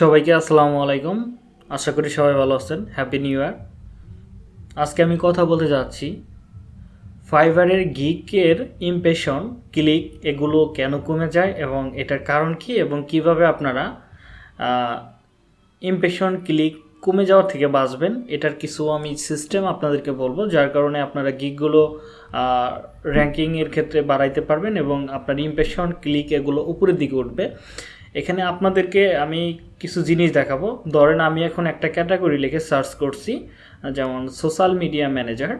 সবাইকে আসসালামু আলাইকুম। আশা করি সবাই ভালো আছেন। হ্যাপি নিউ ইয়ার আজকে আমি কথা বলতে যাচ্ছি ফাইবারের গিকের ইমপ্রেশন ক্লিক এগুলো কেন কমে যায় এবং এটার কারণ কি এবং কীভাবে আপনারা ইমপ্রেশন ক্লিক কমে যাওয়ার থেকে বাঁচবেন, এটার কিছু আমি সিস্টেম আপনাদেরকে বলব, যার কারণে আপনারা গিকগুলো র্যাঙ্কিংয়ের ক্ষেত্রে বাড়াইতে পারবেন এবং আপনার ইমপ্রেশন ক্লিক এগুলো উপরের দিকে উঠবে। এখানে আপনাদেরকে আমি কিছু জিনিস দেখাবো। ধরেন আমি এখন একটা ক্যাটাগরি লিখে সার্চ করছি, যেমন সোশ্যাল মিডিয়া ম্যানেজার।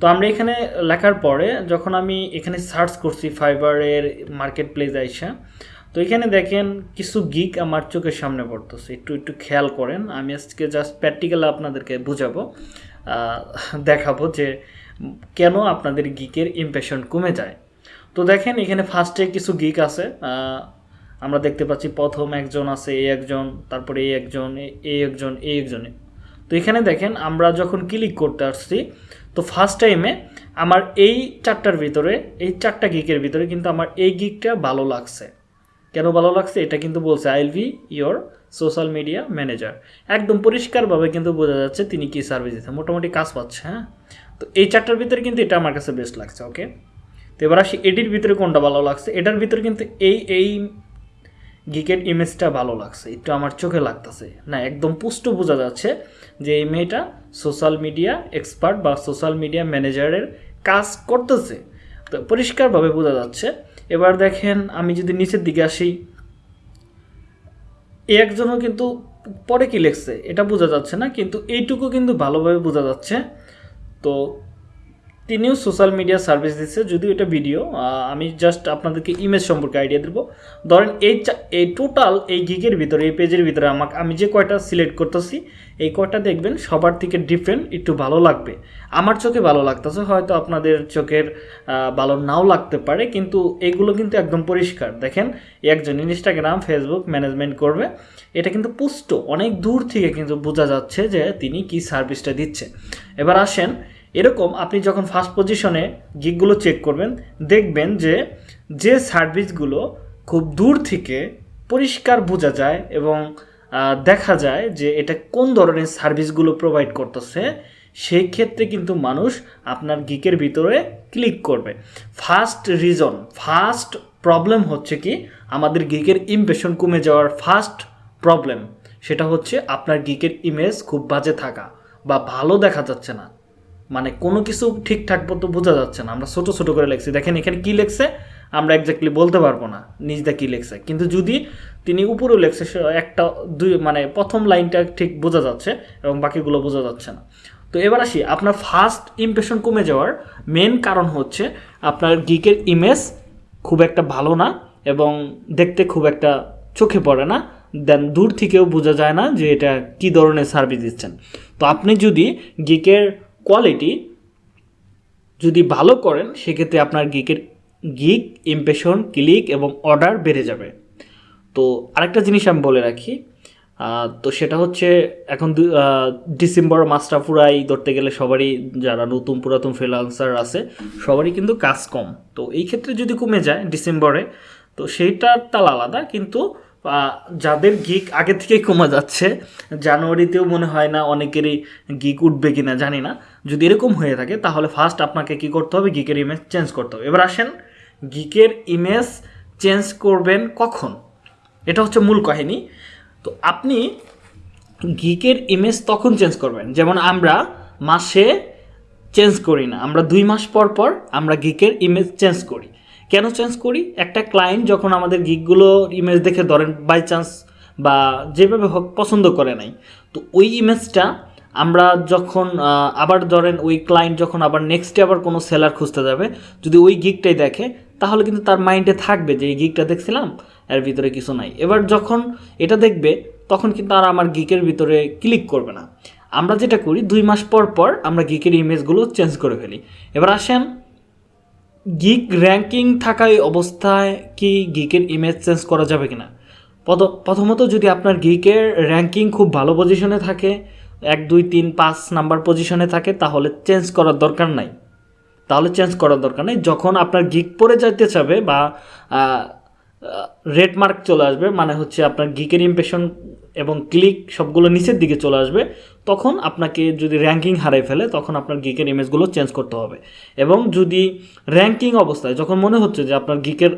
তো আমরা এখানে লেখার পরে যখন আমি এখানে সার্চ করছি ফাইবারের মার্কেট প্লেস আইসা, তো এখানে দেখেন কিছু গিক আমার চোখের সামনে পড়তেছে। একটু একটু খেয়াল করেন, আমি আজকে জাস্ট প্র্যাকটিক্যাল আপনাদেরকে বুঝাবো দেখাবো যে কেন আপনাদের গিকের ইমপ্রেশন কমে যায়। তো দেখেন এখানে ফার্স্টে কিছু গিক আছে আমরা দেখতে পাচ্ছি প্রথম একজন আছে এই একজন, তারপরে এই একজন এই একজন এই একজন। তো এখানে দেখেন, আমরা যখন ক্লিক করতে আসছি, তো ফার্স্ট টাইমে আমার এই চারটার ভিতরে, এই চারটা গিকের ভিতরে কিন্তু আমার এই গিকটা ভালো লাগছে। কেন ভালো লাগছে? এটা কিন্তু বলছে I'll be your social media manager একদম পরিষ্কারভাবে কিন্তু বোঝা যাচ্ছে তিনি কি সার্ভিস দিচ্ছে। মোটামুটি কাজ পাচ্ছে হ্যাঁ? তো এই চারটার ভিতরে কিন্তু এটা আমার কাছে বেস্ট লাগছে ওকে তো এবার আসি, এটির ভিতরে কোনটা ভালো লাগছে? এটার ভিতরে কিন্তু এই এই গিকের ইমেজটা ভালো লাগছে, একটু আমার চোখে লাগতেছে। না, একদম পুষ্ট বোঝা যাচ্ছে যে এই মেয়েটা সোশ্যাল মিডিয়া এক্সপার্ট বা সোশ্যাল মিডিয়া ম্যানেজারের কাজ করতেছে। তো পরিষ্কারভাবে বোঝা যাচ্ছে। এবার দেখেন, আমি যদি নিচের দিকে আসি একজনও কিন্তু পরে কি লেখছে, এটা বোঝা যাচ্ছে না, কিন্তু এইটুকু কিন্তু ভালোভাবে বোঝা যাচ্ছে। তো তিনিও সোশ্যাল মিডিয়া সার্ভিস দিচ্ছে, যদিও এটা ভিডিও আমি জাস্ট আপনাদেরকে ইমেজ সম্পর্কে আইডিয়া দেবো। ধরেন এই এই টোটাল এই গিগের ভিতরে, এই পেজের ভিতরে আমাকে আমি যে কয়টা সিলেক্ট করতেছি, এই কয়টা দেখবেন সবার থেকে ডিফারেন্ট একটু ভালো লাগবে। আমার চোখে ভালো লাগতেছে, হয়তো আপনাদের চোখের ভালো নাও লাগতে পারে, কিন্তু এগুলো কিন্তু একদম পরিষ্কার। দেখেন একজন ইনস্টাগ্রাম ফেসবুক ম্যানেজমেন্ট করবে, এটা কিন্তু পুষ্ট। অনেক দূর থেকে কিন্তু বোঝা যাচ্ছে যে তিনি কি সার্ভিসটা দিচ্ছে। এবার আসেন এরকম আপনি যখন ফার্স্ট পজিশনে গিকগুলো চেক করবেন, দেখবেন যে যে সার্ভিসগুলো খুব দূর থেকে পরিষ্কার বোঝা যায় এবং দেখা যায় যে এটা কোন ধরনের সার্ভিসগুলো প্রোভাইড করতেছে, সেই ক্ষেত্রে কিন্তু মানুষ আপনার গিকের ভিতরে ক্লিক করবে। ফার্স্ট রিজন ফার্স্ট প্রবলেম হচ্ছে কি, আমাদের গিকের ইমপ্রেশন কমে যাওয়ার ফার্স্ট প্রবলেম সেটা হচ্ছে আপনার গিকের ইমেজ খুব বাজে থাকা বা ভালো দেখা যাচ্ছে না। মানে কোনো কিছু ঠিকঠাক মতো বোঝা যাচ্ছে না। আমরা ছোট ছোট করে লিখছি। দেখেন এখানে কি লেখছে? আমরা একজাক্টলি বলতে পারব না নিজদা কি লেখছে। কিন্তু যদি তিনি উপরেও লেখছে একটা দুই মানে প্রথম লাইনটা ঠিক বোঝা যাচ্ছে এবং বাকিগুলো বোঝা যাচ্ছে না। তো এবার আসি, আপনার ফার্স্ট ইমপ্রেশন কমে যাওয়ার মেন কারণ হচ্ছে আপনার গিকের ইমেজ খুব একটা ভালো না এবং দেখতে খুব একটা চোখে পড়ে না। দেন দূর থেকেও বোঝা যায় না যে এটা কী ধরনের সার্ভিস দিচ্ছেন। তো আপনি যদি গিকের কোয়ালিটি যদি ভালো করেন, সেক্ষেত্রে আপনার গিকের গিক ইমপ্রেশন ক্লিক এবং অর্ডার বেড়ে যাবে। তো আরেকটা জিনিস আমি বলে রাখি তো সেটা হচ্ছে এখন ডিসেম্বর মাসটা পুরাই ধরতে গেলে সবারই যারা নতুন পুরাতন ফ্রিলান্সার আছে, সবারই কিন্তু কাজ কম। তো এই ক্ষেত্রে যদি কমে যায় ডিসেম্বরে তো সেইটার তাল আলাদা, কিন্তু যাদের গিক আগে থেকেই কমা যাচ্ছে, জানুয়ারিতেও মনে হয় না অনেকেরই গিক উঠবে কি না জানি না। যদি এরকম হয়ে থাকে, তাহলে ফার্স্ট আপনাকে কি করতে হবে? গিকের ইমেজ চেঞ্জ করতে হবে। এবার আসেন গিকের ইমেজ চেঞ্জ করবেন কখন? এটা হচ্ছে মূল কাহিনী। তো আপনি গিকের ইমেজ তখন চেঞ্জ করবেন। যেমন আমরা মাসে চেঞ্জ করি না। আমরা দুই মাস পর পর আমরা গিকের ইমেজ চেঞ্জ করি। কেন চেঞ্জ করি? একটা ক্লায়েন্ট যখন আমাদের গিকগুলো ইমেজ দেখে ধরেন বাই চান্স বা যেভাবে হোক পছন্দ করে নাই, তো ওই ইমেজটা আমরা যখন আবার ধরেন ওই ক্লায়েন্ট যখন আবার নেক্সটে আবার কোনো সেলার খুঁজতে যাবে, যদি ওই গিকটাই দেখে, তাহলে কিন্তু তার মাইন্ডে থাকবে যে এই গিকটা দেখছিলাম, এর ভিতরে কিছু নাই। এবার যখন এটা দেখবে, তখন কিন্তু আর আমার গিকের ভিতরে ক্লিক করবে না। আমরা যেটা করি, দুই মাস পর পর আমরা গিকের ইমেজগুলো চেঞ্জ করে ফেলি। এবার আসেন গিক র্যাঙ্কিং থাকা এই অবস্থায় কি গিকের ইমেজ চেঞ্জ করা যাবে কিনা? প্রথ- প্রথমত যদি আপনার গিকের র্যাঙ্কিং খুব ভালো পজিশনে থাকে, এক, দুই, তিন, পাঁচ নাম্বার পজিশনে থাকে, তাহলে চেঞ্জ করার দরকার নাই। তাহলে চেঞ্জ করার দরকার নেই। যখন আপনার গিক পরে যাইতে চাবে বা রেড মার্ক চলে আসবে মানে হচ্ছে আপনার গিকের ইমপ্রেশন এবং ক্লিক সবগুলো নিচের দিকে চলে আসবে, তখন আপনাকে যদি র্যাঙ্কিং হারাই ফেলে, তখন আপনার গিকের ইমেজগুলো চেঞ্জ করতে হবে। এবং যদি র্যাঙ্কিং অবস্থায়, যখন মনে হচ্ছে যে আপনার গিকের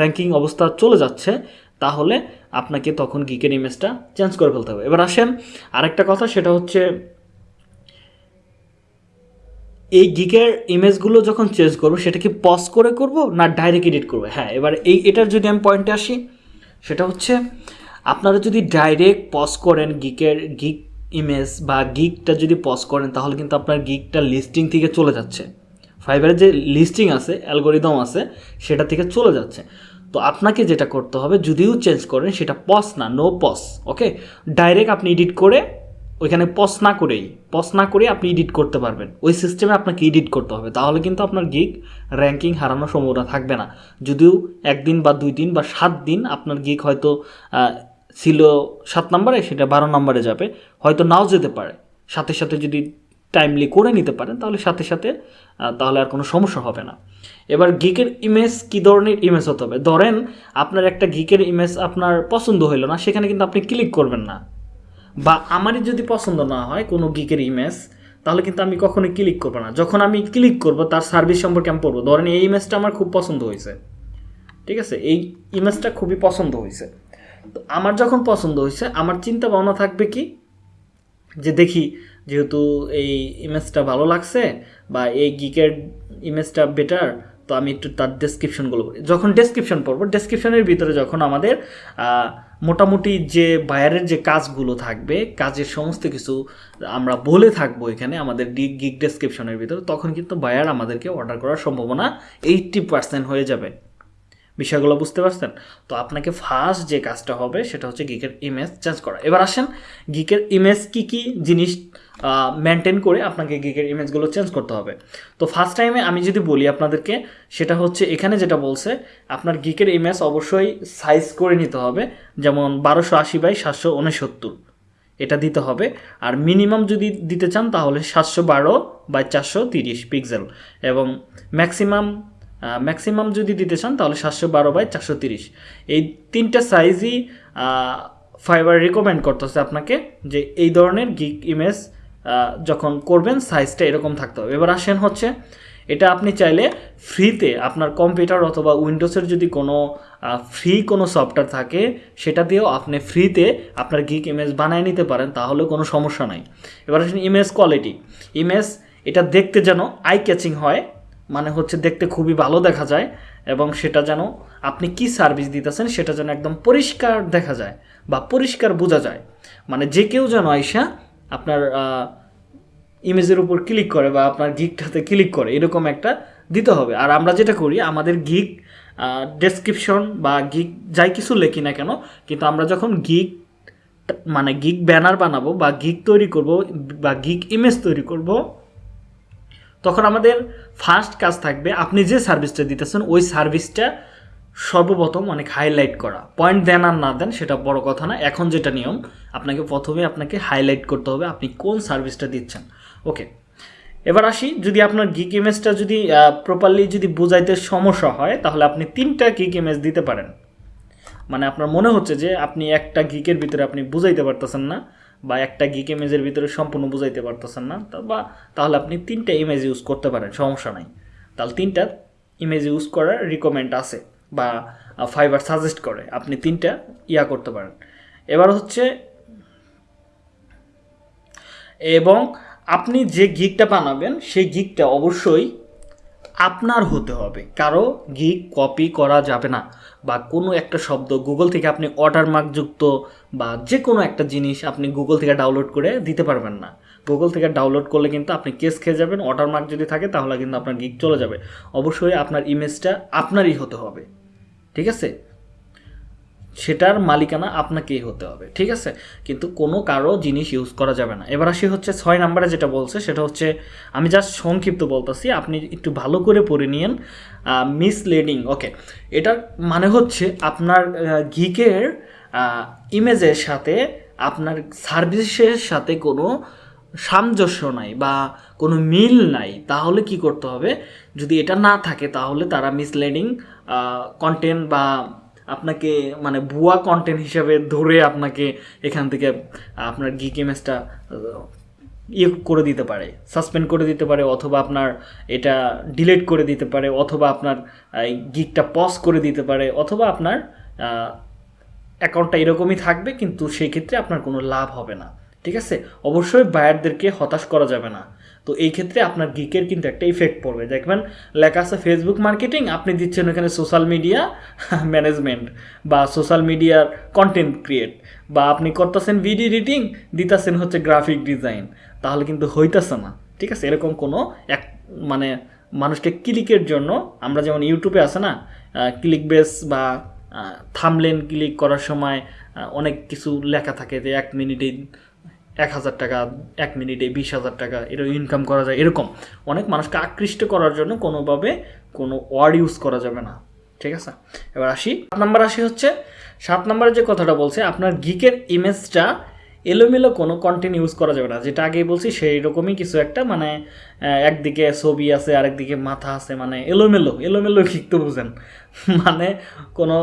র্যাঙ্কিং অবস্থা চলে যাচ্ছে, তাহলে আপনাকে তখন গিকের ইমেজটা চেঞ্জ করে ফেলতে হবে। এবার আসেন, আরেকটা কথা, সেটা হচ্ছে এই গিকের ইমেজগুলো যখন চেঞ্জ করব, সেটা কি পজ করে করব না ডাইরেক্ট এডিট করব? হ্যাঁ এবার এই, এটার যদি আমি পয়েন্টে আসি, সেটা হচ্ছে আপনারা যদি ডাইরেক্ট পজ করেন গিকের গিক ইমেজ বা গিকটা যদি পজ করেন, তাহলে কিন্তু আপনার গিকটা লিস্টিং থেকে চলে যাচ্ছে। ফাইবারের যে লিস্টিং আছে অ্যালগোরিদম আছে, সেটা থেকে চলে যাচ্ছে। তো আপনাকে যেটা করতে হবে, যদিও চেঞ্জ করেন, সেটা পস না নো পস ওকে ডাইরেক্ট আপনি এডিট করে ওইখানে পস না করেই পস না করে আপনি এডিট করতে পারবেন। ওই সিস্টেমে আপনাকে এডিট করতে হবে। তাহলে কিন্তু আপনার গিক র্যাঙ্কিং হারানোর সম্ভাবনা থাকবে না। যদিও একদিন বা দুই দিন বা সাত দিন আপনার গিক হয়তো ছিল সাত নম্বরে, সেটা বারো নম্বরে যাবে। হয়তো নাও যেতে পারে। সাথে সাথে যদি টাইমলি করে নিতে পারেন, তাহলে সাথে সাথে তাহলে আর কোনো সমস্যা হবে না। এবার গিকের ইমেজ কী ধরনের ইমেজ হতে হবে? ধরেন আপনার একটা গিকের ইমেজ আপনার পছন্দ হইল না, সেখানে কিন্তু আপনি ক্লিক করবেন না। বা আমারই যদি পছন্দ না হয় কোনো গিকের ইমেজ তাহলে কিন্তু আমি কখনোই ক্লিক করব না। যখন আমি ক্লিক করব, তার সার্ভিস সম্পর্কে আমি পড়ব। ধরেন এই ইমেজটা আমার খুব পছন্দ হয়েছে ঠিক আছে? এই ইমেজটা খুবই পছন্দ হয়েছে আমার যখন পছন্দ হয়েছে, আমার চিন্তা ভাবনা থাকবে কি? যে দেখি, যেহেতু এই ইমেজটা ভালো লাগছে বা এই গিকের ইমেজটা বেটার তো আমি একটু তার ডেসক্রিপশনগুলো পড়ি যখন ডেসক্রিপশন পড়ব ডেসক্রিপশনের ভিতরে যখন আমাদের মোটামুটি যে বায়ারের যে কাজগুলো থাকবে, কাজের সমস্ত কিছু আমরা বলে থাকব এখানে, আমাদের ডিগ গিক ডেসক্রিপশনের ভিতরে, তখন কিন্তু বায়ার আমাদেরকে অর্ডার করার সম্ভাবনা এইট্টি পার্সেন্ট হয়ে যাবে। বিষয়গুলো বুঝতে পারছেন? তো আপনাকে ফার্স্ট যে কাজটা হবে সেটা হচ্ছে গিকের ইমেজ চেঞ্জ করা। এবার আসেন গিকের ইমেজ কি কি জিনিস মেনটেন করে আপনাকে গিকের ইমেজগুলো চেঞ্জ করতে হবে। তো ফার্স্ট টাইমে আমি যদি বলি আপনাদেরকে, সেটা হচ্ছে এখানে যেটা বলছে, আপনার গিকের ইমেজ অবশ্যই সাইজ করে নিতে হবে, যেমন বারোশো আশি বাই সাতশো উনসত্তর। এটা দিতে হবে। আর মিনিমাম যদি দিতে চান তাহলে সাতশো বারো বাই চারশো তিরিশ পিক্সেল এবং ম্যাক্সিমাম ম্যাক্সিমাম যদি দিতে চান, তাহলে সাতশো বারো বাই চারশো তিরিশ। এই তিনটা সাইজই ফাইবার রিকমেন্ড করতেছে আপনাকে যে এই ধরনের গিক ইমেজ যখন করবেন সাইজটা এরকম থাকতে হবে। এবার আসেন হচ্ছে, এটা আপনি চাইলে ফ্রিতে আপনার কম্পিউটার অথবা উইন্ডোজের যদি কোনো ফ্রি কোনো সফটওয়্যার থাকে, সেটা দিয়েও আপনি ফ্রিতে আপনার গিক ইমেজ বানিয়ে নিতে পারেন তাহলে কোনো সমস্যা নাই। এবার আসেন ইমেজ কোয়ালিটি ইমেজ এটা দেখতে যেন আই ক্যাচিং হয় মানে হচ্ছে দেখতে খুবই ভালো দেখা যায় এবং সেটা যেন আপনি কি সার্ভিস দিতেছেন সেটা যেন একদম পরিষ্কার দেখা যায় বা পরিষ্কার বোঝা যায়। মানে যে কেউ যেন আইসা আপনার ইমেজের উপর ক্লিক করে বা আপনার গিকটাতে ক্লিক করে, এরকম একটা দিতে হবে। আর আমরা যেটা করি, আমাদের গিক ডেসক্রিপশন বা গিক যাই কিছু লেখি না কেন, কিন্তু আমরা যখন গিক মানে গিক ব্যানার বানাবো বা গিক তৈরি করব বা গিক ইমেজ তৈরি করব তখন আমাদের ফার্স্ট কাজ থাকবে, আপনি যে সার্ভিসটা দিতেছেন, ওই সার্ভিসটা সর্বপ্রথম অনেক হাইলাইট করা। পয়েন্ট দেন আর না দেন, সেটা বড় কথা না। এখন যেটা নিয়ম, আপনাকে প্রথমে আপনাকে হাইলাইট করতে হবে আপনি কোন সার্ভিসটা দিচ্ছেন। ওকে এবার আসি, যদি আপনার গিক ইমেজটা যদি প্রপারলি যদি বোঝাইতে সমস্যা হয়, তাহলে আপনি তিনটা গিক ইমেজ দিতে পারেন। মানে আপনার মনে হচ্ছে যে আপনি একটা গিকের ভিতরে আপনি বুঝাইতে পারতেছেন না। বা একটা গিক ইমেজের ভিতরে সম্পূর্ণ বুঝাইতে পারতেছেন না বা তাহলে আপনি তিনটা ইমেজ ইউজ করতে পারেন, সমস্যা নাই। তাহলে তিনটা ইমেজ ইউজ করার রিকমেন্ড আছে বা ফাইবার সাজেস্ট করে, আপনি তিনটা ইয়া করতে পারেন। এবার হচ্ছে, এবং আপনি যে গিকটা বানাবেন, সেই গিকটা অবশ্যই আপনার হতে হবে। কারও গি কপি করা যাবে না বা কোনো একটা শব্দ গুগল থেকে আপনি ওয়াটারমার্ক যুক্ত বা যে কোনো একটা জিনিস আপনি গুগল থেকে ডাউনলোড করে দিতে পারবেন না। গুগল থেকে ডাউনলোড করলে কিন্তু আপনি কেস খেয়ে যাবেন অর্ডার মার্ক যদি থাকে তাহলে কিন্তু আপনার গিক চলে যাবে। অবশ্যই আপনার ইমেজটা আপনারই হতে হবে। ঠিক আছে? সেটার মালিকানা আপনাকেই হতে হবে, ঠিক আছে? কিন্তু কোনো কারও জিনিস ইউজ করা যাবে না। এবার আসি হচ্ছে ছয় নাম্বারে যেটা বলছে, সেটা হচ্ছে, আমি জাস্ট সংক্ষিপ্ত বলতেছি, আপনি একটু ভালো করে পড়ে নিয়েন মিসলিডিং ওকে এটার মানে হচ্ছে আপনার গিকের ইমেজের সাথে, আপনার সার্ভিসের সাথে কোনো সামঞ্জস্য নাই বা কোনো মিল নাই, তাহলে কি করতে হবে? যদি এটা না থাকে, তাহলে তারা মিসলিডিং কন্টেন্ট বা আপনাকে মানে ভুয়া কন্টেন্ট হিসাবে ধরে আপনাকে এখান থেকে আপনার গিক ইমেজটা ইয়ে করে দিতে পারে সাসপেন্ড করে দিতে পারে, অথবা আপনার এটা ডিলিট করে দিতে পারে, অথবা আপনার গিকটা পজ করে দিতে পারে, অথবা আপনার অ্যাকাউন্টটা এরকমই থাকবে, কিন্তু সেই ক্ষেত্রে আপনার কোনো লাভ হবে না। ঠিক আছে? অবশ্যই বায়ারদেরকে হতাশ করা যাবে না। তো এই ক্ষেত্রে আপনার গিকের কিন্তু একটা ইফেক্ট পড়বে। দেখবেন লেখা আছে ফেসবুক মার্কেটিং আপনি দিচ্ছেন ওখানে সোশ্যাল মিডিয়া ম্যানেজমেন্ট বা সোশ্যাল মিডিয়ার কন্টেন্ট ক্রিয়েট বা আপনি করতেছেন ভিডিও এডিটিং দিতেছেন হচ্ছে গ্রাফিক ডিজাইন তাহলে কিন্তু হইতেছে না, ঠিক আছে? এরকম কোনো এক মানে মানুষকে ক্লিকের জন্য আমরা যেমন ইউটিউবে আছে না ক্লিক বেস বা থামলেন ক্লিক করার সময় অনেক কিছু লেখা থাকে যে এক মিনিটে এক হাজার টাকা, এক মিনিটে বিশ হাজার টাকা এরকম ইনকাম করা যায়, এরকম। অনেক মানুষকে আকৃষ্ট করার জন্য কোনোভাবে কোনো ওয়ার্ড ইউজ করা যাবে না। ঠিক আছে? এবার আসি। সাত নাম্বার আসি হচ্ছে, সাত নাম্বারে যে কথাটা বলছে, আপনার গিকের ইমেজটা এলোমেলো কোনো কন্টেন্ট ইউজ করা যাবে না। যেটা আগেই বলছি সেই রকমই কিছু একটা মানে একদিকে ছবি আছে, আরেকদিকে মাথা আছে মানে এলোমেলো এলোমেলো তো বুঝেন। মানে কোনো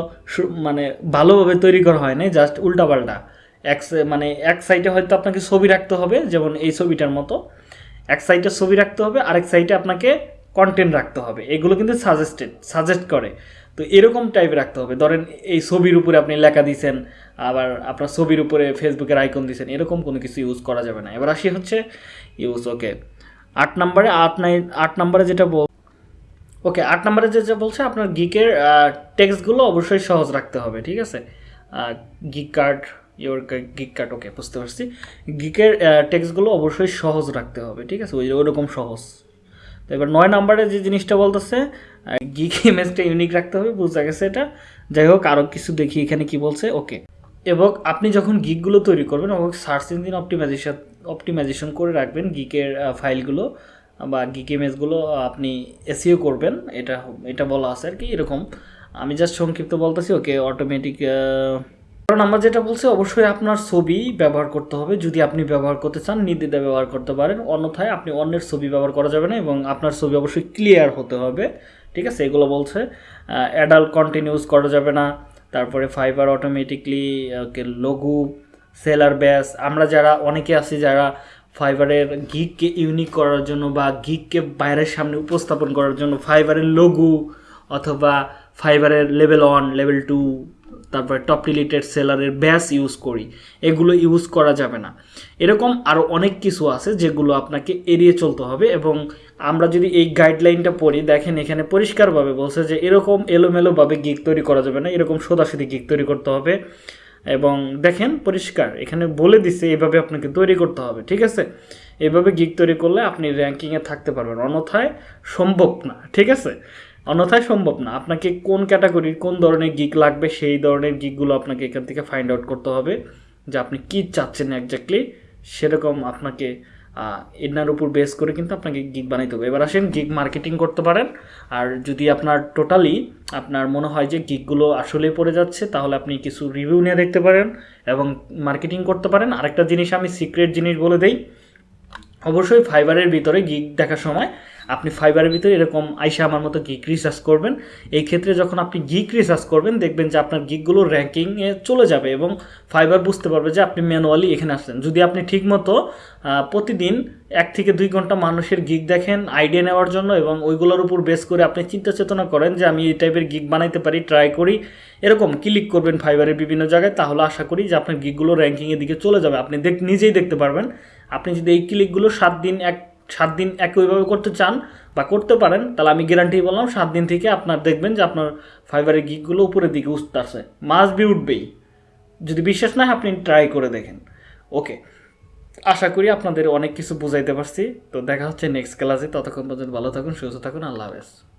মানে ভালোভাবে তৈরি করা হয় না জাস্ট উল্টাপাল্টা। এক মানে এক সাইডে হয়তো আপনাকে ছবি রাখতে হবে, যেমন এই ছবিটার মতো। এক সাইডে ছবি রাখতে হবে, আরেক সাইডে আপনাকে কন্টেন্ট রাখতে হবে। এগুলো কিন্তু সাজেস্টেড সাজেস্ট করে। তো এরকম টাইপ রাখতে হবে। ধরেন এই ছবির উপরে আপনি লেখা দিয়েছেন আবার আপনার ছবির উপরে ফেসবুকের আইকন দিয়েছেন এরকম কোনো কিছু ইউজ করা যাবে না। এবার আসি হচ্ছে ইউজ ওকে আট নম্বরে, আট নাইন আট নম্বরে যেটা বল ওকে আট নম্বরে যে, যা বলছে, আপনার গিকের টেক্সটগুলো অবশ্যই সহজ রাখতে হবে, ঠিক আছে? Gig card your gig card okay বুঝতে পারছি। গিকের টেক্সটগুলো অবশ্যই সহজ রাখতে হবে, ঠিক আছে? ওই ওরকম সহজ। তো এবার নয় নাম্বারে যে জিনিসটা বলতেছে গিক ইমেজটা ইউনিক রাখতে হবে, বোঝা গেছে এটা। যাই হোক আরও কিছু দেখি এখানে কি বলছে ওকে এবং আপনি যখন গিকগুলো তৈরি করবেন, এবং সার্চ ইঞ্জিন অপটিমাইজেশন অপটিমাইজেশন করে রাখবেন গিকের ফাইলগুলো বা গিক ইমেজগুলো আপনি এসিও করবেন, এটা এটা বলা আছে আর কি, এরকম। আমি জাস্ট সংক্ষিপ্ত বলতেছি ওকে অটোমেটিক কারণ আমার যেটা বলছি, অবশ্যই আপনার ছবি ব্যবহার করতে হবে। যদি আপনি ব্যবহার করতে চান নির্দিদা ব্যবহার করতে পারেন। অন্যথায় আপনি অন্যের ছবি ব্যবহার করা যাবে না এবং আপনার ছবি অবশ্যই ক্লিয়ার হতে হবে। ঠিক আছে? এগুলো বলছে অ্যাডাল্ট কন্টিনিউস করা যাবে না। তারপরে ফাইবার অটোমেটিকলি লঘু, সেলার ব্যাস। আমরা যারা, অনেকে আছি যারা ফাইবারের গিককে ইউনিক করার জন্য বা গিককে বাইরের সামনে উপস্থাপন করার জন্য ফাইবারের লঘু অথবা ফাইবারের লেভেল ওয়ান লেভেল টু তারপরে টপ রিলেটেড সেলারের ব্যাস ইউজ করি, এগুলো ইউজ করা যাবে না। এরকম আরও অনেক কিছু আছে যেগুলো আপনাকে এড়িয়ে চলতে হবে এবং আমরা যদি এই গাইডলাইনটা পড়ি, দেখেন এখানে পরিষ্কারভাবে বলছে যে এরকম এলোমেলোভাবে গিক তৈরি করা যাবে না, এরকম সোদাসুদি গিক তৈরি করতে হবে এবং দেখেন পরিষ্কার, এখানে বলে দিছে এভাবে আপনাকে তৈরি করতে হবে, ঠিক আছে? এভাবে গিক তৈরি করলে আপনি র্যাঙ্কিংয়ে থাকতে পারবেন, অন্যথায় সম্ভব না, ঠিক আছে? অন্যথায় সম্ভব না। আপনাকে কোন ক্যাটাগরির, কোন ধরনের গিক লাগবে, সেই ধরনের গিকগুলো আপনাকে এখান থেকে ফাইন্ড আউট করতে হবে যে আপনি কী চাচ্ছেন একজাক্টলি সেরকম আপনাকে এনার উপর বেস করে কিন্তু আপনাকে গিগ বানাইতে হবে। এবার আসেন গিগ মার্কেটিং করতে পারেন। আর যদি আপনার টোটালি আপনার মনে হয় যে গিগগুলো আসলেই পড়ে যাচ্ছে, তাহলে আপনি কিছু রিভিউ নিয়ে দেখতে পারেন এবং মার্কেটিং করতে পারেন। আরেকটা জিনিস আমি সিক্রেট জিনিস বলে দেই, অবশ্যই ফাইবারের ভিতরে গিগ দেখার সময় আপনি ফাইবারের ভিতরে এরকম আইসা আমার মতো গিক রিসার্চ করবেন। এই ক্ষেত্রে যখন আপনি গিক রিসার্চ করবেন, দেখবেন যে আপনার গিকগুলো র্যাঙ্কিংয়ে চলে যাবে এবং ফাইবার বুঝতে পারবে যে আপনি ম্যানুয়ালি এখানে আসছেন। যদি আপনি ঠিকমতো প্রতিদিন এক থেকে দুই ঘণ্টা মানুষের গিক দেখেন আইডিয়া নেওয়ার জন্য এবং ওইগুলোর উপর বেস করে আপনি চিন্তা চেতনা করেন যে আমি এই টাইপের গিক বানাইতে পারি ট্রাই করি, এরকম ক্লিক করবেন ফাইবারের বিভিন্ন জায়গায়, তাহলে আশা করি যে আপনার গিকগুলো র্যাঙ্কিংয়ের দিকে চলে যাবে। আপনি দেখ, নিজেই দেখতে পারবেন। আপনি যদি এই ক্লিকগুলো সাত দিন, এক সাত দিন একইভাবে করতে চান বা করতে পারেন, তাহলে আমি গ্যারান্টি বললাম সাত দিন থেকে আপনার দেখবেন যে আপনার ফাইবারের গিকগুলো উপরের দিকে উঠতে আসে মাস বি উঠবেই। যদি বিশ্বাস না আপনি ট্রাই করে দেখেন। ওকে আশা করি আপনাদের অনেক কিছু বুঝাইতে পারছি। তো দেখা হচ্ছে নেক্সট ক্লাসে ততক্ষণ পর্যন্ত ভালো থাকুন, সুস্থ থাকুন। আল্লাহ হাফেজ।